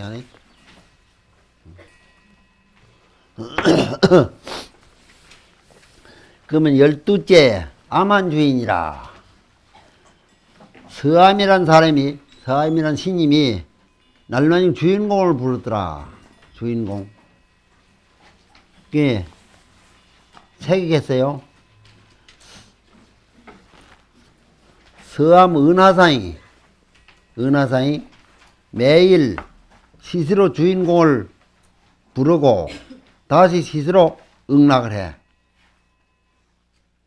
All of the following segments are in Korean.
안에. 그러면 열두째 암한 주인이라. 서암이란 사람이 서암이란 신님이 날라님 주인공을 부르더라 주인공. 그게 새기겠어요? 서암 은하상이 은하상이 매일 스스로 주인공을 부르고 다시 스스로 응락을 해.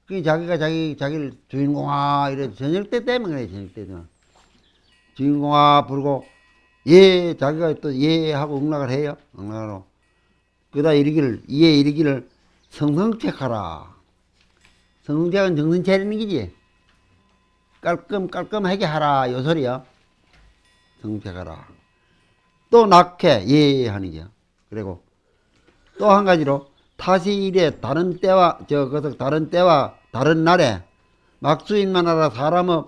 그 자기가 자기 자기를 주인공아 이래 저녁 때 때문에 그래 저녁 때 되면 주인공아 부르고 예 자기가 또 예 하고 응락을 해요 응락으로. 그다 이르기를 예 이르기를 성성책하라. 성성책은 정신 차리는 기지. 깔끔 깔끔하게 하라 요 소리야 성책하라 또 낙해. 예 하는 게요 그리고 또 한 가지로 타시 일에 다른 때와 저 그것을 다른 때와 다른 날에 막수인만 하라 사람의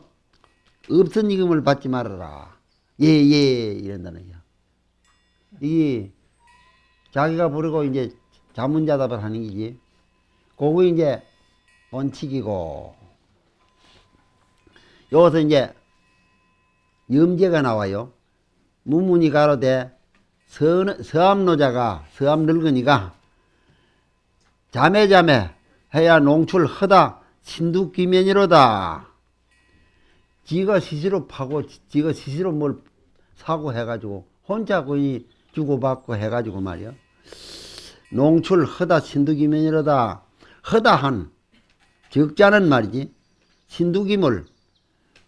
없은 이금을 받지 말아라. 예예 이런다는 거야. 이 자기가 부르고 이제 자문자답을 하는 거지. 그거 이제 원칙이고. 여기서 이제 염제가 나와요 무문이 가로되 서, 서암노자가 서암 늙은이가 자매자매 해야 농출 허다 신두기면이로다. 지가 스스로 파고 지가 스스로 뭘 사고 해가지고 혼자 거의 주고받고 해가지고 말이야 농출 허다 신두기면이로다. 허다한 적자는 말이지 신두기물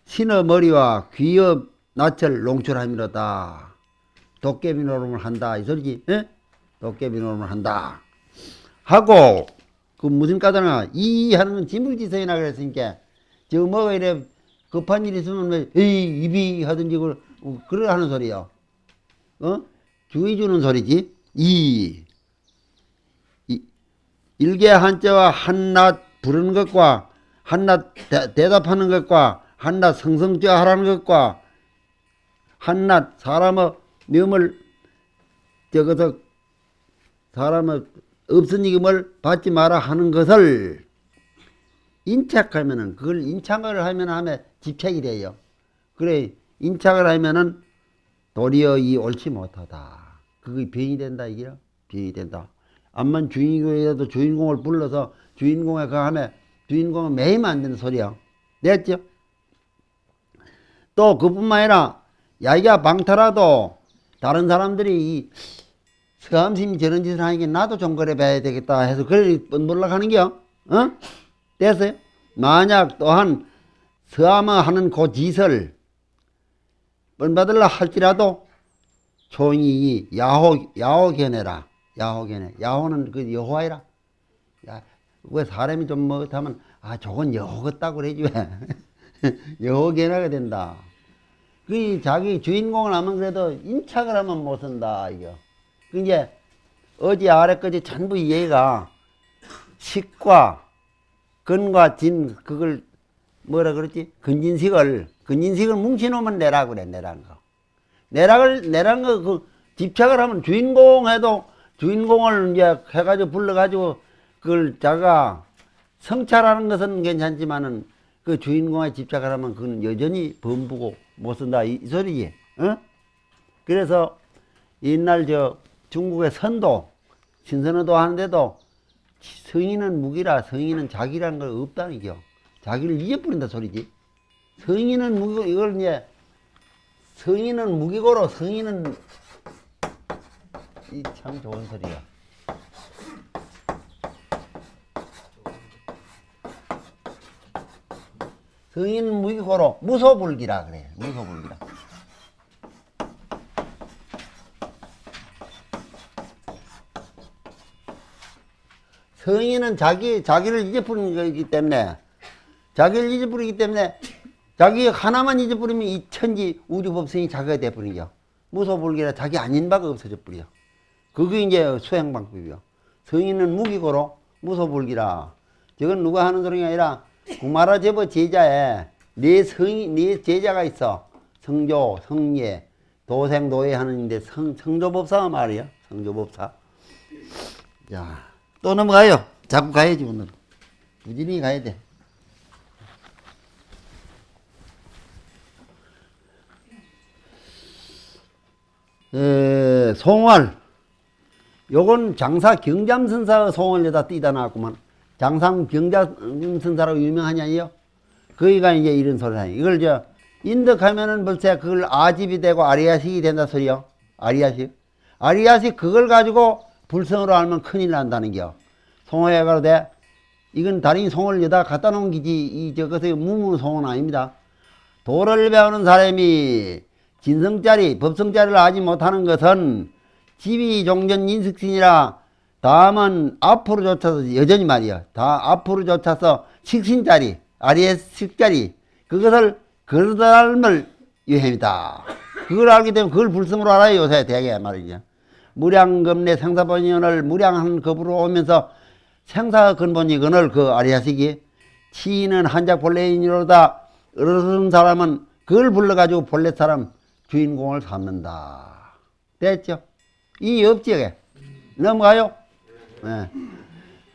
신의 머리와 귀의 낯을 농출함이로다. 도깨비 노름을 한다. 이 소리지 에? 도깨비 노름을 한다. 하고 그 무슨 까다나 이 하는 건 진불지성이나 그랬으니까 저 뭐가 이래 급한 일 있으면 뭐 에이 입이 하든지 그걸 그래 하는 소리야 어? 주의 주는 소리지. 이, 이 일개 한자와 한낱 부르는 것과 한낱 대, 대답하는 것과 한낱 성성죄 하라는 것과 한낱 사람의 명을 저것서 사람의 없은 이금을 받지 마라 하는 것을 인착하면은 그걸 인착을 하면 하면 집착이 돼요. 그래 인착을 하면은 도리어 이 옳지 못하다. 그게 병이 된다 이게요. 병이 된다. 암만 주인공이라도 주인공을 불러서 주인공에 그 하면 주인공은 매이면 안 되는 소리야. 됐죠? 또 그뿐만 아니라 야기가 방타라도 다른 사람들이 이 서암심이 저런 짓을 하니까 나도 좀 그래 봐야 되겠다 해서 그래 놀라가는 게요. 어? 됐어요? 만약 또한 서암을 하는 그 짓을 본받으려 할지라도 총이 야호, 야호 견해라. 야호 견해. 야호는 그 여호와이라. 야, 왜 사람이 좀 뭐하면 아, 저건 여호 같다고 그러지 왜. 여호 견해가 된다. 그 자기 주인공을 하면 그래도 인착을 하면 못 쓴다, 이거. 그 이제 어디 아래까지 전부 얘가 식과 근과 진 그걸 뭐라 그랬지? 근진식을 근진식을 뭉치놓으면 내라 그래 내란 거. 내락을 내란 거그 집착을 하면 주인공 해도 주인공을 이제 해가지고 불러가지고 그걸 자가 성찰하는 것은 괜찮지만은 그 주인공에 집착을 하면 그건 여전히 범부고 못 쓴다 이, 이 소리지. 어? 그래서 옛날 저 중국의 선도 신선어도 하는데도 성인은 무기라 성인은 자기라는 걸 없다는 겨. 자기를 잊어버린다 소리지. 성인은 무기고 이걸 이제 성인은 무기고로 성인은 이 참 좋은 소리야. 성인은 무기고로 무소불기라 그래. 무소불기라. 성인은 자기, 자기를 잊어버리는 거기 때문에, 자기를 잊어버리기 때문에, 자기 하나만 잊어버리면 이 천지 우주법성이 자기가 돼버린 겨. 무소불기라 자기 아닌 바가 없어져 버려. 그게 이제 수행 방법이요. 성인은 무기고로 무소불기라. 저건 누가 하는 소리가 아니라, 구마라 제버 제자에 네 성이, 네 제자가 있어. 성조, 성예, 도생도에 하는데 성, 성조법사 말이야. 성조법사. 자, 또 넘어가요. 자꾸 가야지, 오늘. 부지런히 가야 돼. 에, 송월. 요건 장사 경잠선사의 송월 여다 띠다 나왔구만. 장상 경잠선사라고 유명하냐요? 거기가 이제 이런 소리 하니. 이걸 저, 인덕하면은 벌써 그걸 아집이 되고 아리아식이 된다 소리요. 아리아식. 아리아식 그걸 가지고 불성으로 알면 큰일 난다는 겨. 송어야가로 돼. 이건 다른 송을 여다 갖다 놓은 기지, 이, 저것의 무무 송은 아닙니다. 도를 배우는 사람이 진성짜리, 법성짜리를 하지 못하는 것은 집이 종전 인식신이라 다음은 앞으로 쫓아서 여전히 말이야. 다 앞으로 쫓아서 식신짜리, 아리에식짜리 그것을 그닮을 유행이다. 그걸 알게 되면 그걸 불성으로 알아요. 요새 대개 말이죠. 무량금 내 생사본연을 무량한 급으로 오면서 생사 근본이 그늘 그 아리아식이 치인은 한작 본래인이로다 어른 사람은 그걸 불러가지고 본래 사람 주인공을 삼는다. 됐죠? 이 업지에 넘어가요. 네.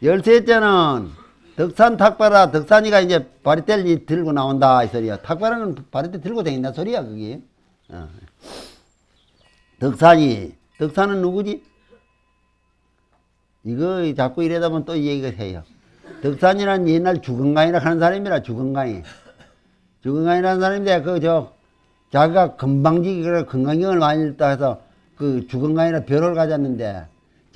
열셋째는 덕산 탁바라 덕산이가 이제 바리떼를 들고 나온다 이 소리야. 탁바라는 바리떼 들고 다닌다 소리야 그게. 어. 덕산이 덕산은 누구지? 이거 자꾸 이러다 보면 또 얘기가 해요. 덕산이란 옛날 주건강이라 하는 사람이라 주건강이. 주건강이라는 사람인데 그저 자기가 건방지기를 건강경을 많이 읽다 해서 그 주건강이라 별을 가졌는데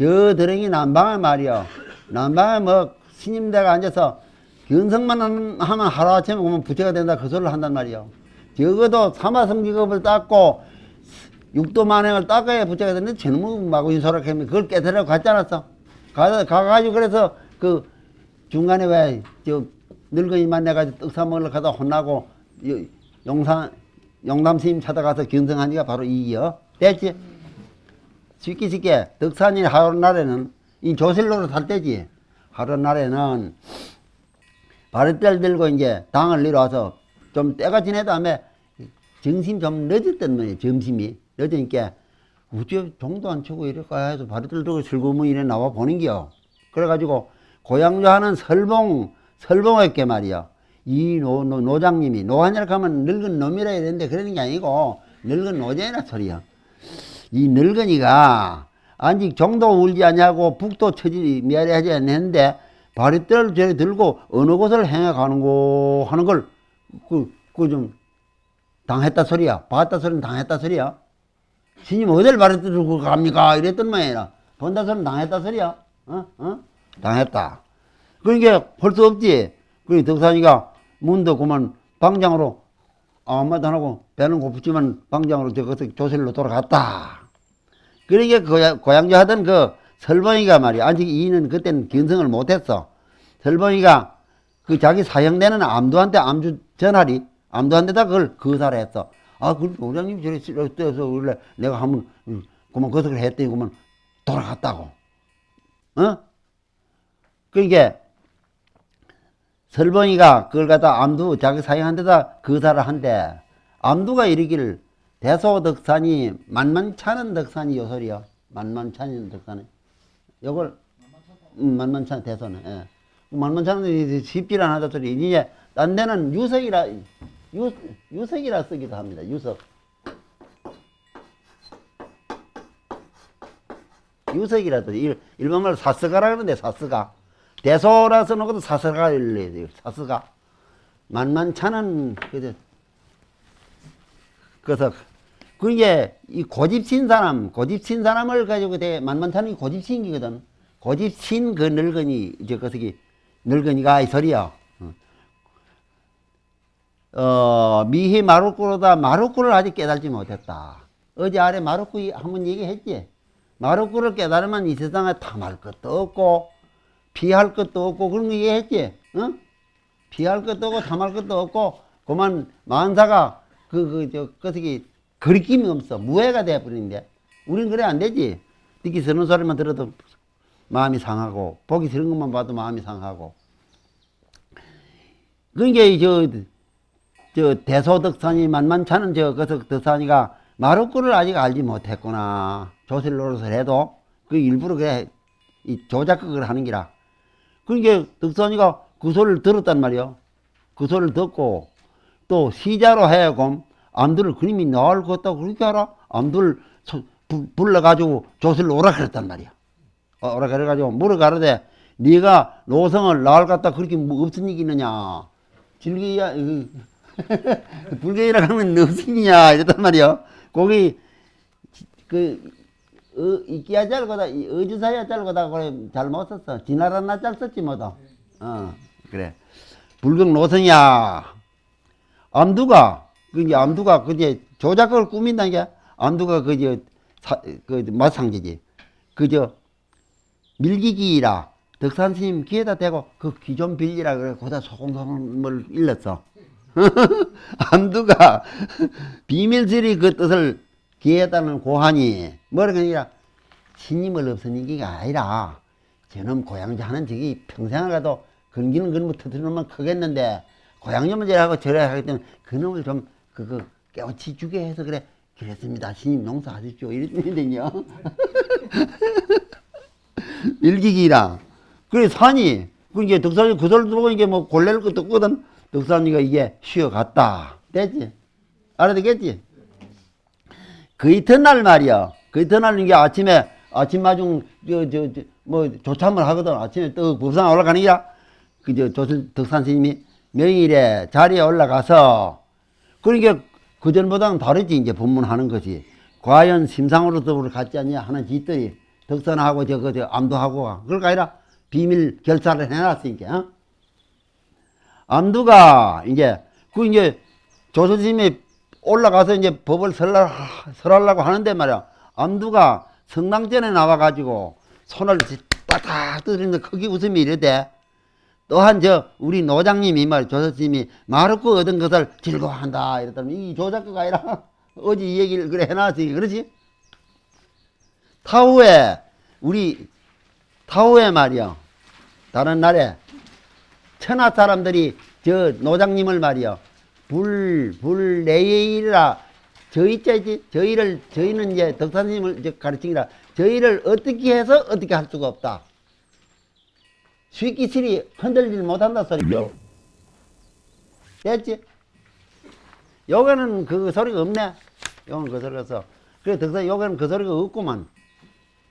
저 드렁이 난방을 말이요. 난방에 뭐 스님대가 앉아서 견성만 하면 하루아침에 보면 부채가 된다 그 소리를 한단 말이요. 적어도 사마성기급을 닦고 육도 만행을 닦아야 부채가 되는데 저놈의 마구 인소를 했면 그걸 깨달으려고 갔지 않았어? 가, 가가지고 그래서 그 중간에 왜 저 늙은이 만나가지고 떡 사 먹으러 가다 혼나고 요- 용산 용담 스님 찾아가서 견성하니까 바로 이기요. 됐지? 쉽게 쉽게 덕산이 하루 날에는 이 조실로로 살 때지. 하루 날에는 바리떼를 들고 이제 당을 내려와서 좀 때가 지내 다음에 정심 좀 늦었단 말이에요. 점심이 늦으니까 우째 종도 안 치고 이럴까 해서 바리떼를 들고 슬그머니 이래 나와 보는겨. 그래가지고 고향조 하는 설봉 설봉했게 말이야. 이 노, 노, 노장님이 노한이라 하면 늙은 놈이라 해야 되는데 그러는 게 아니고 늙은 노제라 소리야. 이 늙은이가 아직 정도 울지 않냐고 북도 처지 미아리 하지 않는데 바리떼를 저리 들고 어느 곳을 행해 가는고 하는 걸 그 그 좀 당했다 소리야. 봤다 소리는 당했다 소리야. 스님 어딜 바리떼 들고 갑니까? 이랬던 모양이라. 본다 소리는 당했다 소리야. 어? 어? 당했다. 그러니까 벌써 없지. 그 덕산이가 문도 그만 방장으로 아무 말도 안 하고 배는 고프지만 방장으로 저것서 조실로 돌아갔다. 그러니까 고향, 고향조 하던 그 설봉이가 말이야. 아직 이는 그때는 견성을 못했어. 설봉이가 그 자기 사형되는 암두한테 암주 전하리 암두한테다 그걸 거사를 했어. 아, 그 노장님 저리 쓰러져서 원래 내가 한번 음, 그만 거석을 했더니 그만 돌아갔다고. 어? 그러니까 설봉이가 그걸 갖다 암두 자기 사형한테다 거사를 한대. 암두가 이르기를 대소덕산이 만만찮은 덕산이 요소리요. 만만찮은 덕산이. 요걸 음, 만만찮은 대소는. 예. 만만찮은 쉽질 않하다 소리. 이제 딴 데는 유석이라 유, 유석이라 쓰기도 합니다. 유석. 유석이라도 일, 일본말로 사스가라 그러는데 사스가 대소라 써놓은 것도 사스가 일래야 돼요. 사스가 만만찮은 그저 그래서 그게 이 고집신 사람, 고집신 사람을 가지고 대 만만찮은 게 고집신이거든. 고집신 그 늙은이 이제 그서기 늙은이가 이 소리야. 어 미희 마루꾸로다 마루꾸를 아직 깨달지 못했다. 어제 아래 마루꾸 한번 얘기했지. 마루꾸를 깨달으면 이 세상에 탐할 것도 없고 피할 것도 없고 그런 거 얘기했지. 어? 피할 것도 없고 탐할 것도 없고 그만 만사가 그 그저 그서기 거리낌이 없어 무해가 돼버리는데 우린 그래 안 되지. 듣기 싫은 소리만 들어도 마음이 상하고 보기 싫은 것만 봐도 마음이 상하고 그러니까 저, 저 대소덕산이 만만찮은 저 거석 덕산이가 마루꾼을 아직 알지 못했구나. 조실 노릇을 해도 그 일부러 그래 이 조작극을 하는 기라. 그러니까 덕선이가 그 소리를 들었단 말이요. 그 소리를 듣고 또 시자로 해야금 암두를 그림이 나을 것 같다고 그렇게 소- 부- 불러가지고 조실로 오라 그랬단 말이야. 어, 오라 그래가지고 물어가르되 네가 노성을 나을 갖다 그렇게 뭐 없은 얘기 있느냐. 질기야 불교이라 하면 일이냐 이랬단 말이야. 거기 그 어, 이끼야 짤거다 어주사야 짤거다 그래 잘못 썼어. 지나라나 짤 썼지 뭐다. 어 그래. 불경 노성이야. 암두가 그게 암두가 그제 조작을 꾸민다는 게 암두가 그저 그 마상지지. 그저 밀기기라 덕산 스님 귀에다 대고 그 귀 좀 빌리라 그래 거기다 소금소금을 일렀어. 암두가 비밀스리 그 뜻을 기했다는 고하니 뭐라 그러니까 신임을 없으니 게 아니라 저놈 고양지 하는 적이 평생을 가도 건기는 그놈을 터뜨리면 크겠는데 고양지만 저하고 저래 하기 때문에 그놈을 좀 그거 깨우치 주게 해서 그래. 그랬습니다. 신임 농사하십시오. 이랬는데요. 일기기라. 그래 산이. 그 이게 덕산이 그 소리 들고 이게 뭐 골래를 것도 없거든. 덕산이가 이게 쉬어갔다. 됐지? 알아듣겠지? 그 이튿날 말이야. 그 이튿날 이게 아침에 아침 마중 저 저 뭐 조참을 하거든. 아침에 떡 법상 올라가는 게야. 그저 조선 덕산 스님이 명일에 자리에 올라가서 그러니까 그 전보다는 다르지 이제 법문하는 것이 과연 심상으로 더불어 갔지 않냐 하는 짓들이 덕산하고 저거 저 암두하고 그럴까 아니라 비밀 결사를 해놨으니까. 어? 암두가 이제 그 이제 조선 스님이 올라가서 이제 법을 설라, 설하려고 하는데 말이야. 암두가 성당전에 나와가지고 손을 딱딱 두드리는데 크게 웃음이 이래대. 또한 저 우리 노장님이 말 조선스님이 마르고 얻은 것을 즐거워한다 이랬더니 이 조작가가 아니라 어제 이 얘기를 그래 해놨으니 그러지? 타후에 우리 타후에 말이야 다른 날에 천하 사람들이 저 노장님을 말이야 불, 불, 내일이라, 저희 자지, 저희를, 저희는 이제 덕사님을 가르치기라, 저희를 어떻게 해서 어떻게 할 수가 없다. 수익기실이 흔들리지 못한다 소리죠. 됐지? 요거는 그 소리가 없네. 요건 그 소리가 없어. 그래, 덕사 요거는 그 소리가 없구만.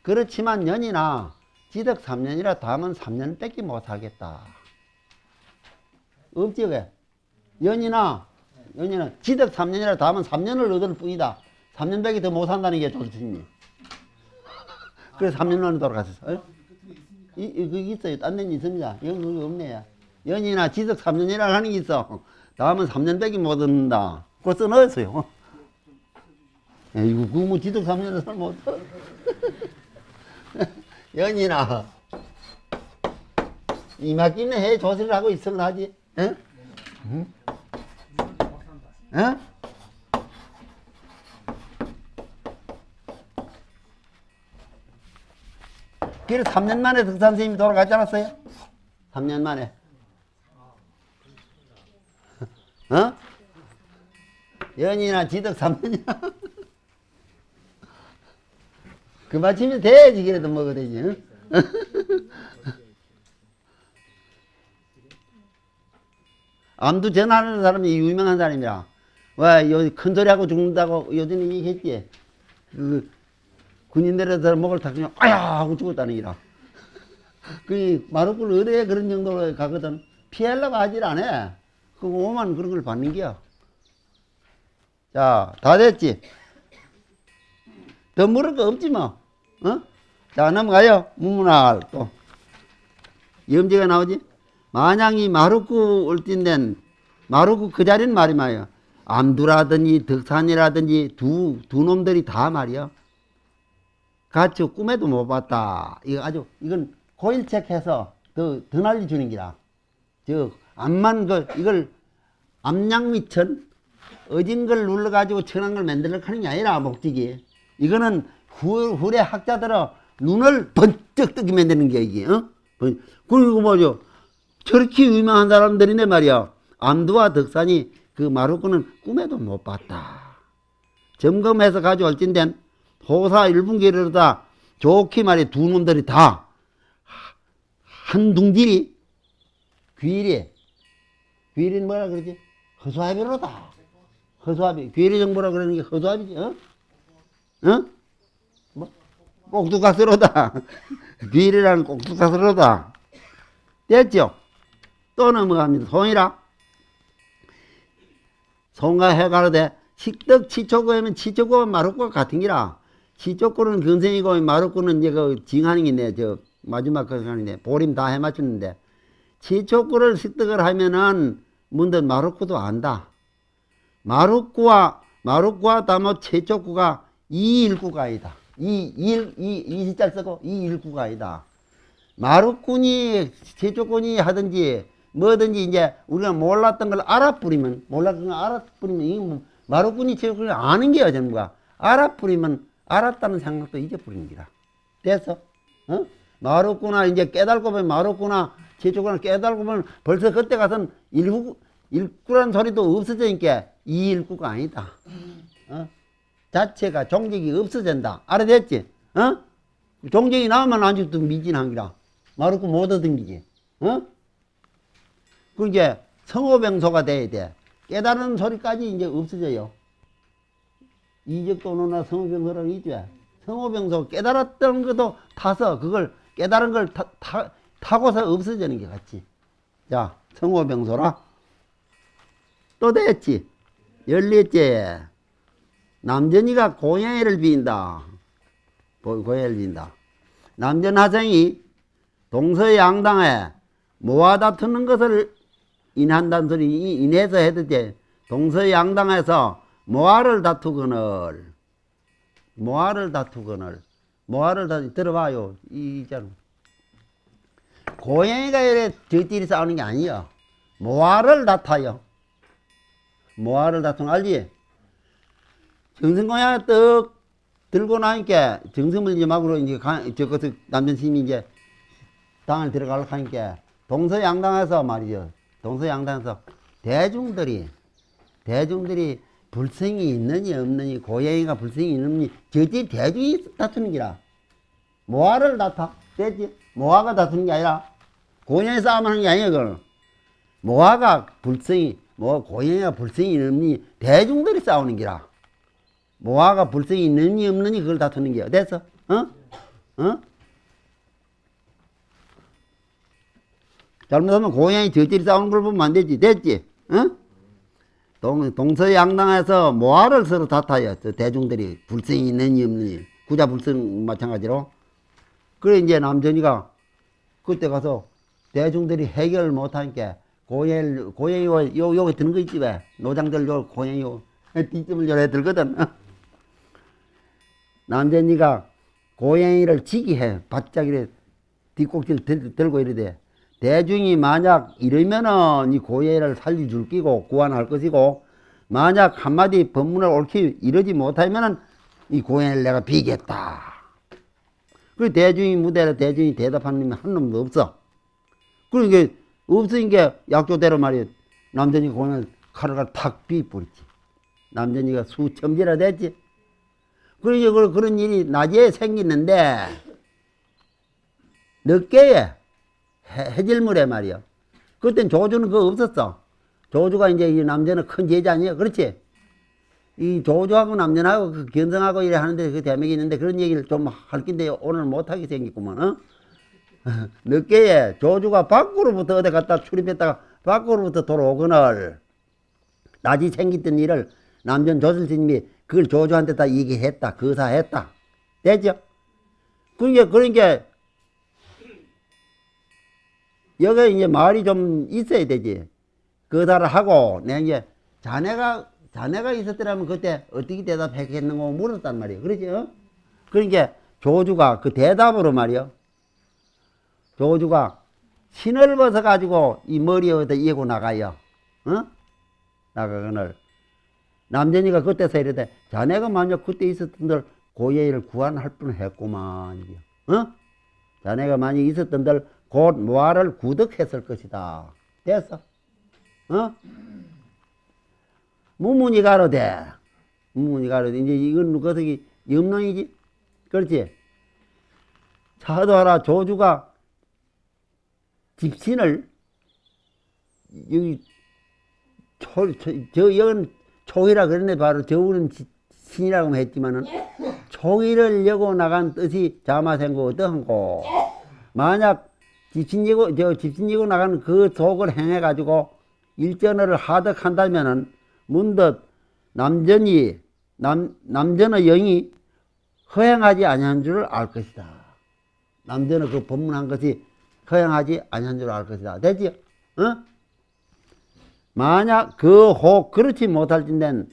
그렇지만 년이나 지덕 3년이라 다음은 3년 뺏기 못하겠다. 없지, 왜? 연이나 연이나 지덕 3년이라 다음은 3년을 얻을 뿐이다. 3년 밖에 더못 산다는 게 조수님이. 그래서 3년 만에 돌아갔었어. 이, 이, 있어요. 딴 데는 있습니다. 이건 그게 없네요. 연이나 지덕 3년이라 하는 게 있어. 다음은 3년 밖에 못 얻는다. 그거 써넣었어요. 에이구, 그거 뭐 지덕 3년을 살못. 연이나. 이마끼는 해 조사를 하고 있을라 하지. 에? 에? 그래 3년 만에 덕산 선생님이 돌아가지 않았어요? 3년 만에. 어? 연이나 지덕 3년이나. 그 마침에 돼야지 그래도 먹어야 되지. 응? 암두 전하는 사람이 유명한 사람이라. 와, 요, 큰 소리하고 죽는다고 요즘에 얘기했지. 그, 군인들에서 목을 탁 그냥, 아야! 하고 죽었다는 기라. 그, 마루꾼 의뢰에 그런 정도로 가거든. 피하려고 하질 않아. 그 오만 그런 걸 받는 게야. 자, 다 됐지? 더 물을 거 없지 뭐. 어? 자, 넘어가요. 무문할 또. 염제가 나오지? 만약이 마루쿠 올뛴된 마루쿠 그 자리는 말이 말이야. 암두라든지 덕산이라든지 두, 두 놈들이 다 말이야. 같이 꿈에도 못 봤다. 이거 아주, 이건 고일책 해서 더, 더 날려주는 기라. 저, 암만 그, 이걸 암양미천, 어진 걸 눌러가지고 천한 걸 만들려고 하는 게 아니라, 목적이. 이거는 후, 후래 학자들은 눈을 번쩍 뜨게 만드는 게 이게, 어? 번- 그리고 뭐죠? 저렇게 유명한 사람들인데 말이야. 암두와 덕산이 그 마루꾼은 꿈에도 못 봤다. 점검해서 가져올 진된 토사 일분기로다 좋게 말해 두 놈들이 다 한 둥지리 귀리 귀리는 뭐라 그러지? 허수아비로다 허수아비 귀리 정보라 그러는 게 허수아비지 어? 어? 뭐? 꼭두가스로다 귀리라는 꼭두가스로다 됐죠? 또 넘어갑니다 송이라 송가 해가로되 식덕 치초고하면 치초고 마루고 같은 기라 치초고는 근생이고 마루고는 이제 그 징하는 게네 저 마지막 그 하는데 보림 다 해맞추는데 치초고를 식덕을 하면은 문들 마루고도 안다. 마루고와 마루고와 다모 치초고가 이일구가 아니다. 이일 이 이시자 쓰고 이일구가 아니다. 마루꾼이 제조꾼이 하든지 뭐든지 이제 우리가 몰랐던 걸 알아뿌리면 몰랐던 걸 알아뿌리면 이뭐 마루꾼이 제조꾼이 아는 게야 전부가 알아뿌리면 알았다는 생각도 기라 됐어? 어? 마루꾼아 이제 깨달고 보면 마루꾼아 제조꾼을 깨달고 보면 벌써 그때 가서는 일구 일구란 소리도 없어지니까 이 일구가 아니다 어? 자체가 종족이 없어진다 알아듣지? 어? 종족이 나오면 아직도 미진한 기라 마루고 못 얻은기지. 어? 그 이제 성호병소가 돼야 돼. 깨달은 소리까지 이제 없어져요. 이적도노나 성호병소라는 게 있죠. 성호병소 깨달았던 것도 타서 그걸 깨달은 걸 타, 타, 타고서 없어지는 게 같지. 자, 성호병소라. 또 됐지. 열리째. 남전이가 고양이를. 고- 고양이를 빈다. 남전 하생이 동서양당에 모아 다투는 것을 인한다는 소리 이- 인해서 해도 돼. 동서양당에서 모아를 다투거늘. 모아를 다투거늘. 모아를 다투 들어봐요. 이 있잖아 고양이가 이래 저끼리 싸우는 게 아니야 모아를 다타요 모아를 다투는 알지? 정성고양이 떡 들고 나니까 정성을 이제 막으로 이제 가, 저것을 남편심이 이제 당을 들어가려고 하니까 동서양당에서 말이죠. 동서양당에서 대중들이 대중들이 불성이 있느니 없느니 고양이가 불성이 있느니 저지 대중이 다투는 기라. 모아를 다투. 됐지? 모아가 다투는 게 아니라 고양이 싸움하는 게 아니야 그걸. 모아가 불성이 뭐 고양이가 불성이 있느니 대중들이 싸우는 기라. 모아가 불성이 있느니 없느니 그걸 다투는 게야. 됐어? 어? 어? 잘못하면 고양이 저끼리 싸우는 걸 보면 안 되지. 됐지? 어? 동, 동서양당에서 모아를 서로 다타요. 저 대중들이 불성이 있느니 없느니. 구자 불성 마찬가지로. 그래, 이제 남전이가 그때 가서 대중들이 해결을 못하니까 고양이, 고양이, 요, 요기 드는 거 있지 왜? 노장들 요 고양이 요, 뒷집을 요래 들거든. 어? 남전이가 고양이를 지기 해. 바짝 이래 뒷꼭지를 들, 들고 이러대. 대중이 만약 이러면은 이 고예를 살려줄 끼고 구원할 것이고 만약 한마디 법문을 옳게 이러지 못하면은 이 고예를 내가 비겠다. 그 대중이 무대로 대중이 대답하는 한 놈도 없어. 그러니까 없으니까 약조대로 말이야. 남전이 고예를 칼을 탁 비뿌리지. 남전이가 수천지라 됐지. 그러니까 그- 그런 일이 낮에 생기는데 늦게에 해- 해질물에 말이야. 그땐 조주는 그거 없었어. 조주가 이제 이 남자는 큰 제자 아니야. 그렇지? 이 조주하고 남자하고 그 견성하고 이래 하는데 그 대목이 있는데 그런 얘기를 좀할 건데 오늘 못하게 생겼구만, 어? 늦게에 조주가 밖으로부터 어디 갔다 출입했다가 밖으로부터 돌아오거늘 낮이 생겼던 일을 남전 조실스님이 그걸 조주한테 다 얘기했다. 거사했다. 됐죠? 그러니까, 그러니까 여기 이제 말이 좀 있어야 되지. 거사를 하고, 내가 이제 자네가, 자네가 있었더라면 그때 어떻게 대답했겠는고 물었단 말이에요. 그러지, 어? 그러니까 조주가 그 대답으로 말이요. 조주가 신을 벗어가지고 이 머리에다 이고 나가요. 어? 나가거늘. 남전이가 그때서 이르되, 자네가 만약 그때 있었던들 고예를 구원할 뻔 했구만. 어? 자네가 만약 있었던들 곧 모아를 구득했을 것이다. 됐어? 어? 무문이 가로되, 운문이가 이제 이건 그것이 염론이지? 그렇지? 차도 하라. 조주가 집신을 여기 초, 저, 저 여건 초이라 그랬네. 바로 저우는 지- 신이라고 했지만은. 초이를 여고 나간 뜻이 자마생고 어떠한고? 만약 집신이고 저 집신이고 나가는 그 속을 행해 가지고 일전어를 하득한다면은 문득 남전이 남 남전의 영이 허행하지 아니한 줄을 알 것이다. 남전의 그 법문한 것이 허행하지 아니한 줄을 알 것이다. 되지요? 어? 만약 그 혹 그렇지 못할 진된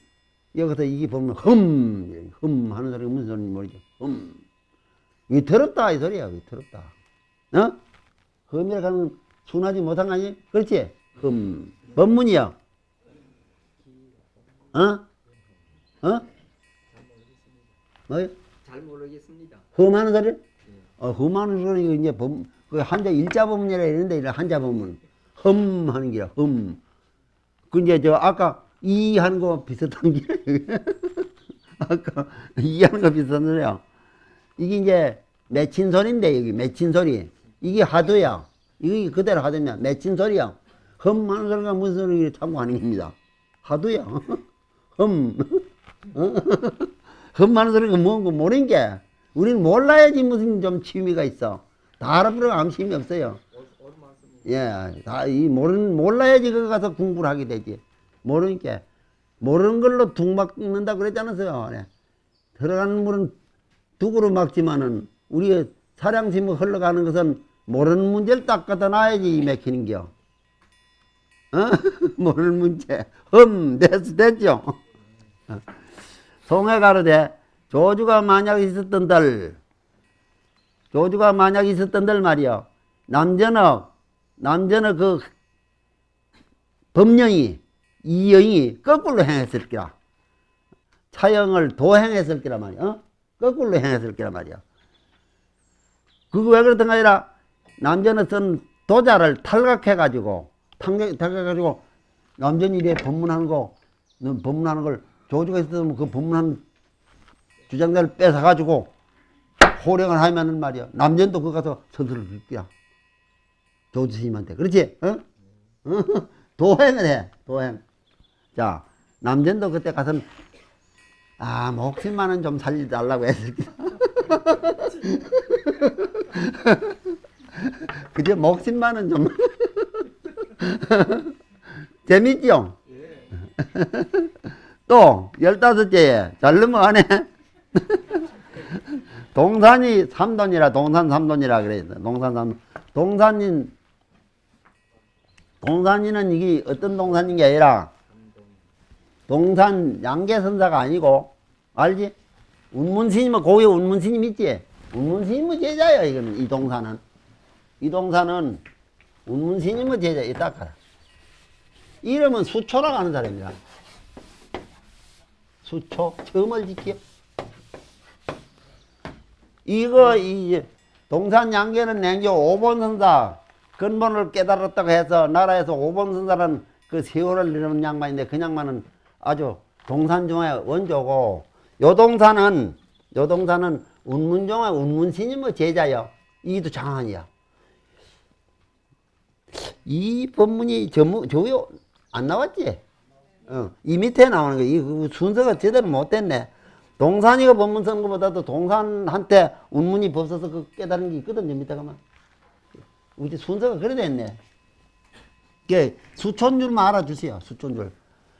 여기서 이게 보면 흠, 흠 하는 소리가 무슨 소리인지 모르죠. 흠. 이 더럽다 이 소리야. 이 더럽다. 어? 흠이라 하는 순하지 못한 거 아니? 그렇지? 흠. 법문이야. 어? 어? 뭐요? 잘 모르겠습니다. 흠하는 소리? 어, 흠하는 소리 이제 법, 그 한자 일자 법문이라 이런데 이런 한자 법문 흠 하는 게야 흠. 그 이제 저 아까 이 하는 거 비슷한 게 아까 이 하는 거 비슷한 소리야. 이게 이제 맺힌 소리인데 여기 맺힌 소리 이게 하도야. 이게 그대로 하도냐 맺힌 소리야. 흠 하는 소리가 무슨 소리를 참고 하는 겁니다. 하도야. 흠. 어? 흠하는 소리가 뭔거 모르는 게 우리는 몰라야지 무슨 좀 취미가 있어. 다 알아보려고 아무 취미 없어요. 예, 다 이 모르는 몰라야지 거기 가서 공부를 하게 되지. 모르니까 모르는 걸로 둑 막는다 그랬지 않았어요. 네. 들어가는 물은 둑으로 막지만은 우리의 사량심을 흘러가는 것은 모르는 문제를 딱 갖다 놔야지 막히는겨. 어? 모르는 문제. 흠, 됐, 됐죠? 어. 송해 가로되 조주가 만약 있었던 들 조주가 만약 있었던 들 말이요. 남전어 남전어 그 법령이 이 영이 거꾸로 행했을 기라. 차영을 도행했을 기라 말이야. 어? 거꾸로 행했을 기라 말이야. 그거 왜 그렇던가 아니라 남전어 쓴 도자를 탈각해가지고 탈각- 탈각해가지고 남전이 이래 법문하는 거너 법문하는 걸 조주가 있었으면 그 법문한 주장자를 뺏어가지고 호령을 하면은 말이야. 남전도 그거 가서 선수를 긁기야. 조주 스님한테. 그렇지? 어? 어? 도행을 해. 도행. 자, 남전도 그때 가서는 아, 목숨만은 좀 살려달라고 했을 게. 그제 목숨만은 좀. 재밌죠? 또, 열다섯째에, 잘 넘어가네. 동산이 삼돈이라, 동산 삼돈이라 그래요. 동산 삼돈. 동산인, 동산이는 이게 어떤 동산인 게 아니라, 동산 양계선사가 아니고, 알지? 운문스님은 고위 운문스님 있지? 운문스님의 제자야, 이거는, 이 동산은. 이 동산은 운문스님의 제자, 이따 가라. 이름은 수초라고 하는 사람이야. 수초, 처음을 지키요. 이거, 이, 동산 양계는 냉교 5번 선사, 근본을 깨달았다고 해서 나라에서 5번 선사라는 그 세월을 이루는 양반인데 그 양반은 아주 동산 중에 원조고, 요 동산은, 요 동산은 운문종의 운문스님의 제자요. 이도 장한이야. 이 법문이 저무, 저요, 안 나왔지? 어, 이 밑에 나오는 거, 이그 순서가 제대로 못 됐네. 동산이가 법문 쓰는 것보다도 동산한테 운문이 벌써서 그 깨달은 게 있거든요, 밑에 가면. 우리 순서가 그래 됐네. 이게 수촌줄만 알아주세요, 수촌줄.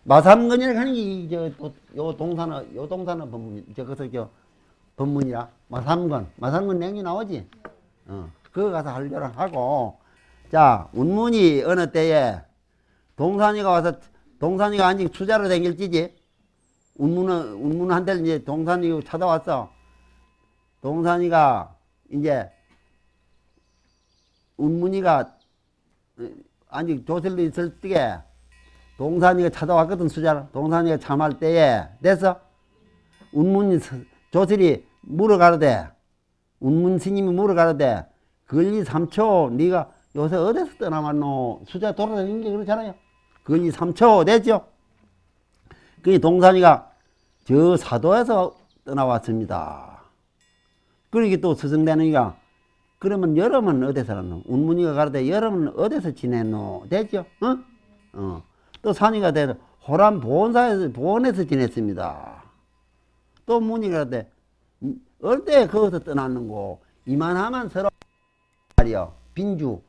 마삼근이라고 하는 게, 이, 저, 또, 요 동산어, 요 동산어 법문, 저것서 저, 법문이라. 마삼근. 마삼근 냉이 나오지? 어, 그거 가서 하려고 하고. 자, 운문이 어느 때에 동산이가 와서 동산이가 아직 투자로 댕길지지 운문은 운문한테 이제 동산이 찾아왔어. 동산이가 이제 운문이가 아직 조실로 있을 때에 동산이가 찾아왔거든 수자로. 동산이가 참할 때에 됐어. 운문이 서- 조실이 물어가르되 운문 스님이 물어가르되 근리 3초 네가 요새 어디서 떠나왔노? 수자 돌아다니는 게 그렇잖아요. 근리 3초 됐죠? 그 동산이가 저 사도에서 떠나왔습니다. 그러게 또 스승되는이가 그러면 여름은 어디서 살았노? 운문이가 가르되 여름은 어디서 지냈노? 됐죠? 어? 어. 또 산이가 되서 호람 보온사에서 보온에서 지냈습니다. 또 문이가 가르되 어때? 거기서 떠났는고. 이만하면 서로 말이요. 빈주.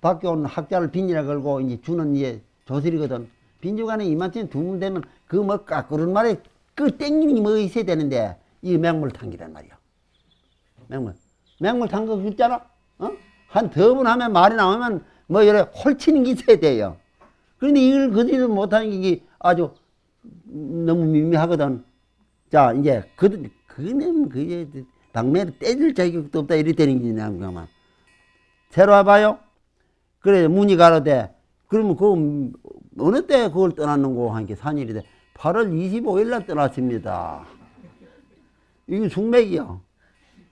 밖에 온 학자를 빈이라 걸고 이제 주는 이제 조실이거든. 빈주간에 이만큼 두면 되면 그뭐 까꾸른 말에 그 땡김이 뭐 있어야 되는데 이 맹물 탄기란 말이야 맹물. 맹물 탄거 있잖아. 어? 한 더분 하면 말이 나오면 뭐 이래 홀치는 게 있어야 돼요. 그런데 이걸 그대로 못하는 게 아주 너무 미미하거든 자 이제 그 그는 그게 당면에 때릴 자격도 없다. 이리 되는 게 그만 새로 와봐요. 그래 문이 가로되 그러면 그 어느 때 그걸 떠났는고 하니까 산일이 돼 8월 25일 날 떠났습니다. 이게 숙맥이요.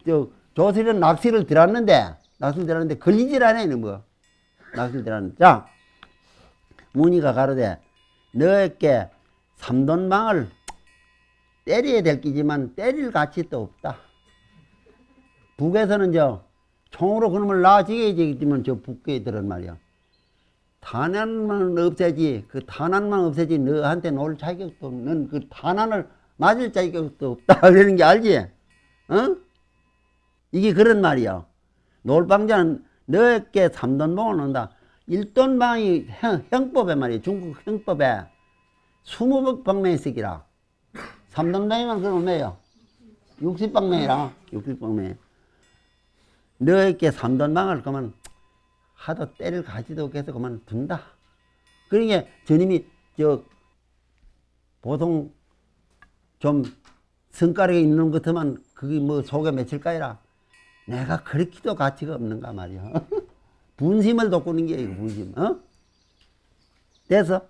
저 조실은 낚시를 들었는데 낚시를 들었는데 걸리질 않아 이는 뭐 낚시를 들었는데. 자 문이가 가로되 너에게 삼돈방을 때려야 될 끼지만 때릴 가치 또 없다 북에서는 저 총으로 그놈을 놔지게 되겠지만 저 북에 들은 말이야. 탄환만 없애지 그 탄환만 없애지 너한테 놀 자격도 없는 그 탄환을 맞을 자격도 없다 그러는 게 알지? 어? 이게 그런 말이야. 놀방자는 너에게 삼돈방을 논다. 일돈방이 형, 형법에 말이야. 중국 형법에 스무 방명이 쓰기라. 삼돈방이면 그럼 뭐예요? 육십 방명이라. 육십 방명. 너에게 삼돈방을 그만 하도 때를 가지도 없겠어 그만 둔다. 그러니까 저님이 저 보통 좀 성가락에 있는 것 같으면 그게 뭐 속에 맺힐까이라 내가 그렇게도 가치가 없는가 말이야. 분심을 돋구는 게 이거 분심. 어? 돼서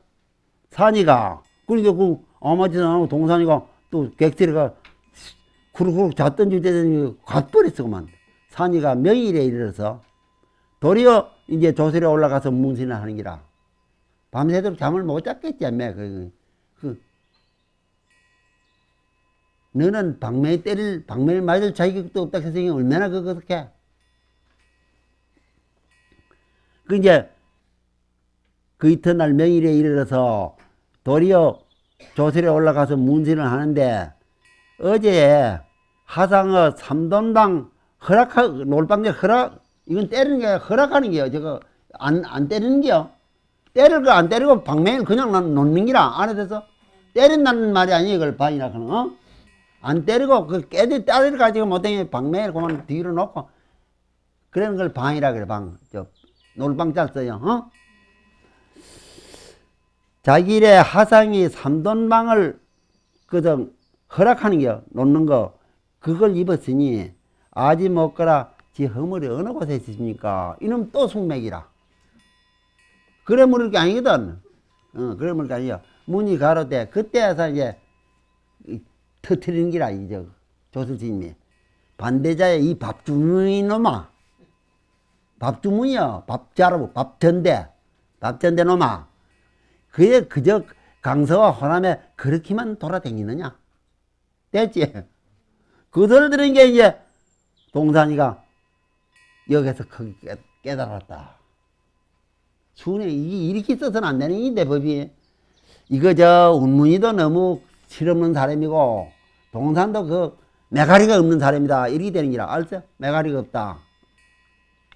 산이가 그러니까 그 아마지도 안 하고 동산이가 또 객들이가 구르구르 잤던 주제더니 갓버렸어 그만. 산이가 명일에 이르러서 도리어 이제 조설에 올라가서 문신을 하는 기라. 밤새도록 잠을 못 잤겠지, 않매. 그, 그, 너는 방매에 때릴, 방매를 맞을 자격도 없다 해서 얼마나 그거 어떻게. 그 이제 그 이튿날 명일에 이르러서 도리어 조설에 올라가서 문신을 하는데 어제 하상어 삼돈방 허락하, 놀방제 허락, 이건 때리는 게 허락하는 게요. 저거, 안, 안 때리는 게요. 때릴 거 안 때리고 방맹을 그냥 난 놓는 기라. 안에 대해서 때린다는 말이 아니에요. 이걸 반이라 하는, 어? 안 때리고 그 깨지 때리를 가지고 못하게 방맹을 그만 뒤로 놓고 그런 걸 방이라 그래, 방. 저, 놀방 잘 써요, 어? 자기 일의 하상이 삼돈방을 그저 허락하는 게 놓는 거, 그걸 입었으니 아지 먹거라 지 허물이 어느 곳에 있습니까? 이놈 또 숙맥이라. 그래 물을 게 아니거든. 어, 그래 물을 게 아니야. 문이 가로되 그때에서 이제 이 터트리는 기라 이제 조수진이 반대자의 이 밥주문이 놈아 밥주문이야 밥자로 밥전대 밥전대 놈아 그에 그저 강서와 호남에 그렇게만 돌아다니느냐 됐지 그 소리 들은 게 이제 동산이가 여기서 크게 깨- 깨달았다. 순에 이게 이렇게 써서는 안 되는 일인데 법이 이거 저 운문이도 너무 실없는 사람이고 동산도 그 메가리가 없는 사람이다 이렇게 되는 기라 알죠? 메가리가 없다.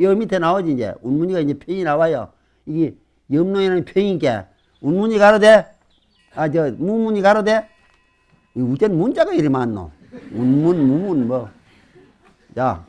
여 밑에 나오지 이제 운문이가 이제 편이 나와요. 이게 염노에는 편이니까 운문이 가로돼? 아저 무문이 가로돼? 이 우전 문자가 이리 많노? 운문 무문 뭐. 자,